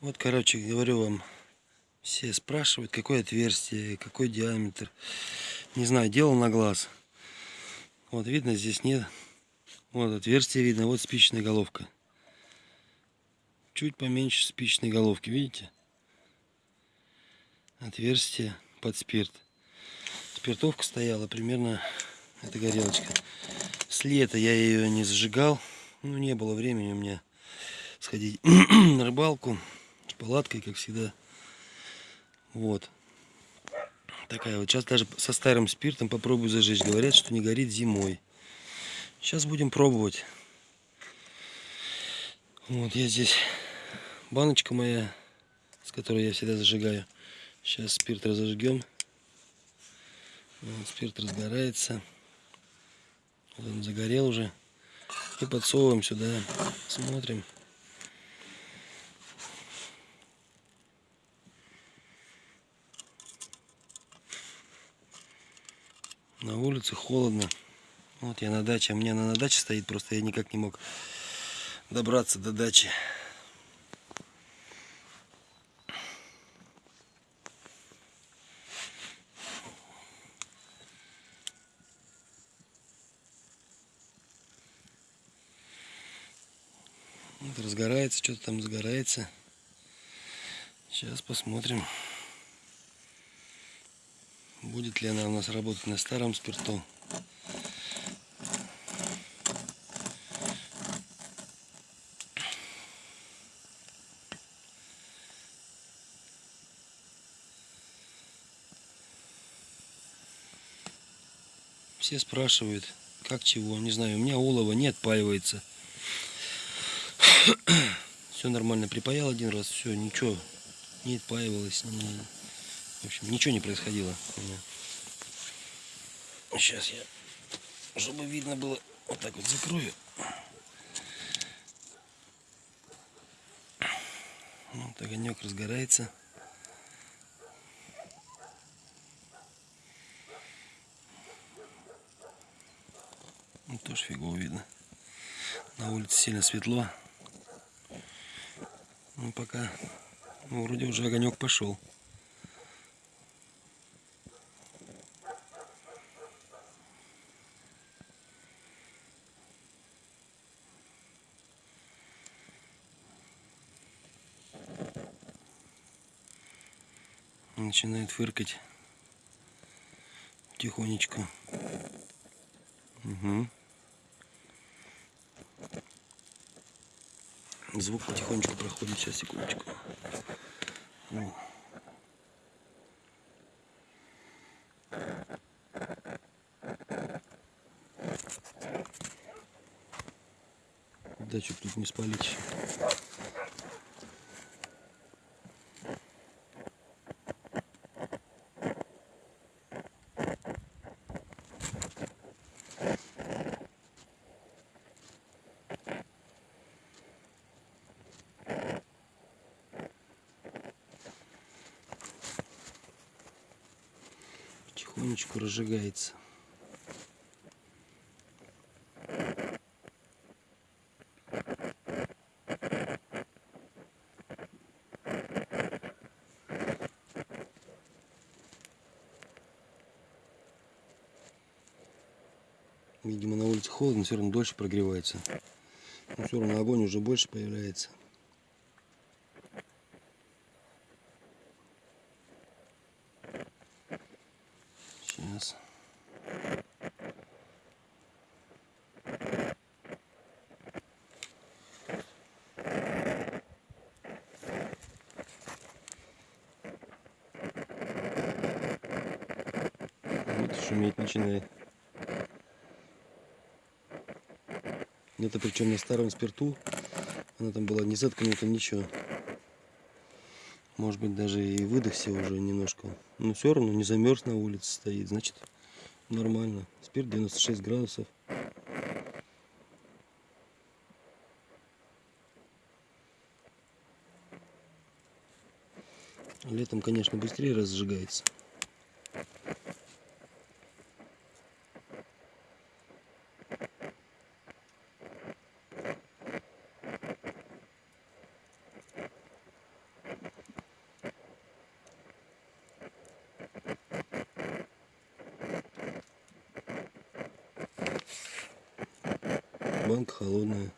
Вот, короче, говорю вам, все спрашивают, какое отверстие, какой диаметр. Не знаю, делал на глаз. Вот видно, здесь нет. Вот отверстие видно, вот спичная головка. Чуть поменьше спичной головки, видите? Отверстие под спирт. Спиртовка стояла примерно, эта горелочка. С лета я ее не зажигал. Ну, не было времени у меня сходить на рыбалку палаткой, как всегда. Вот. Такая вот. Сейчас даже со старым спиртом попробую зажечь. Говорят, что не горит зимой. Сейчас будем пробовать. Вот я здесь баночка моя, с которой я всегда зажигаю. Сейчас спирт разожгем. Вот, спирт разгорается. Вот он загорел уже. И подсовываем сюда. Смотрим. На улице холодно. Вот я на даче. У меня она на даче стоит, просто я никак не мог добраться до дачи. Вот разгорается, что-то там загорается. Сейчас посмотрим. Будет ли она у нас работать на старом спирту. Все спрашивают, как чего, не знаю, у меня олова не отпаивается. Все нормально, припаял один раз, все, ничего, не отпаивалось, не, в общем, ничего не происходило у меня. Сейчас я, чтобы видно было, вот так вот закрою. Вот огонек разгорается. Ну, тоже фигово видно. На улице сильно светло. Ну, пока, ну, вроде уже огонек пошел. Начинает фыркать тихонечку. Угу. Звук потихонечку проходит. Сейчас, секундочку. О. Да, что тут не спалить. Потихонечку разжигается. Видимо, на улице холодно, все равно дольше прогревается. Но все равно огонь уже больше появляется. Сейчас. Вот шуметь начинает. Это причем на старом спирту. Она там была не заткнута, ничего. Может быть даже и выдохся уже немножко. Но все равно не замерз на улице стоит. Значит нормально. Спирт 96 градусов. Летом, конечно, быстрее разжигается. Банка холодная.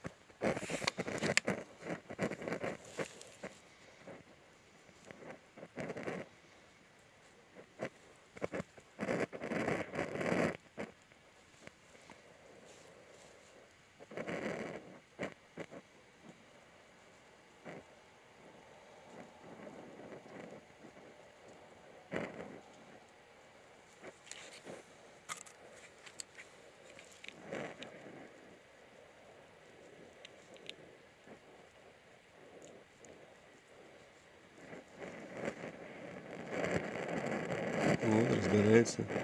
Вот, разгорается. Вот,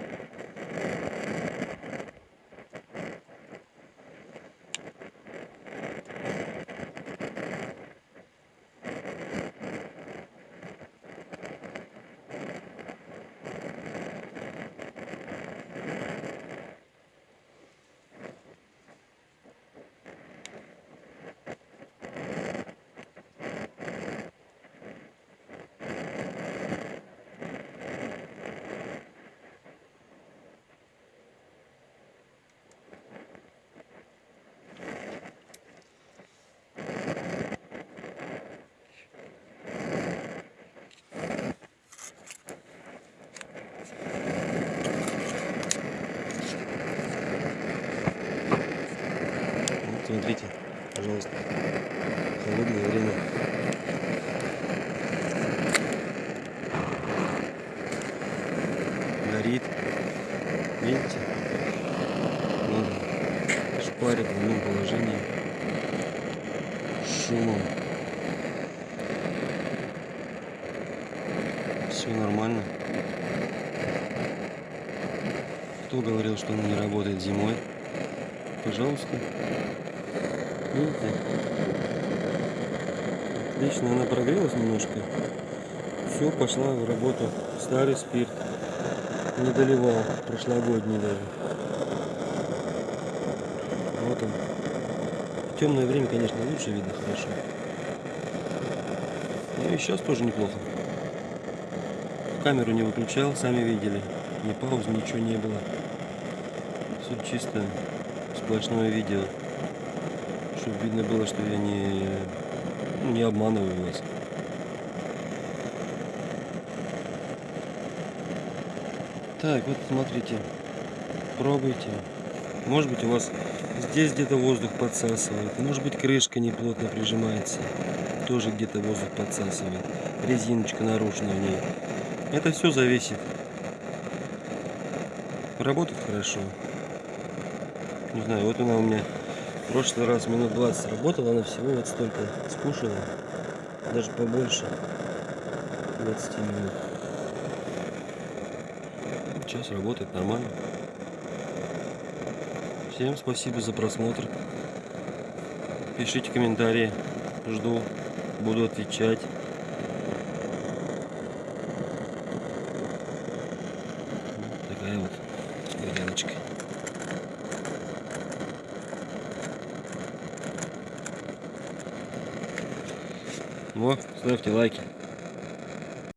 смотрите, пожалуйста, холодное время. Горит. Видите? Надо шпарит в одном положении. Шумом. Все нормально. Кто говорил, что она не работает зимой? Пожалуйста. Видите? Отлично, она прогрелась немножко. Все, пошла в работу. Старый спирт. Не доливал, прошлогодний даже. Вот он. В темное время, конечно, лучше видно хорошо. Ну и сейчас тоже неплохо. Камеру не выключал, сами видели. Ни пауз, ничего не было. Все чисто, сплошное видео. Чтобы видно было, что я не, не обманываю вас. Так, вот смотрите. Пробуйте. Может быть у вас здесь где-то воздух подсасывает. Может быть крышка неплотно прижимается. Тоже где-то воздух подсасывает. Резиночка нарушена в ней. Это все зависит. Работает хорошо. Не знаю, вот она у меня в прошлый раз минут 20 работала, она всего вот столько скушала. Даже побольше 20 минут. Сейчас работает нормально. Всем спасибо за просмотр. Пишите комментарии. Жду. Буду отвечать. Вот такая вот горелочка. Вот, ставьте лайки.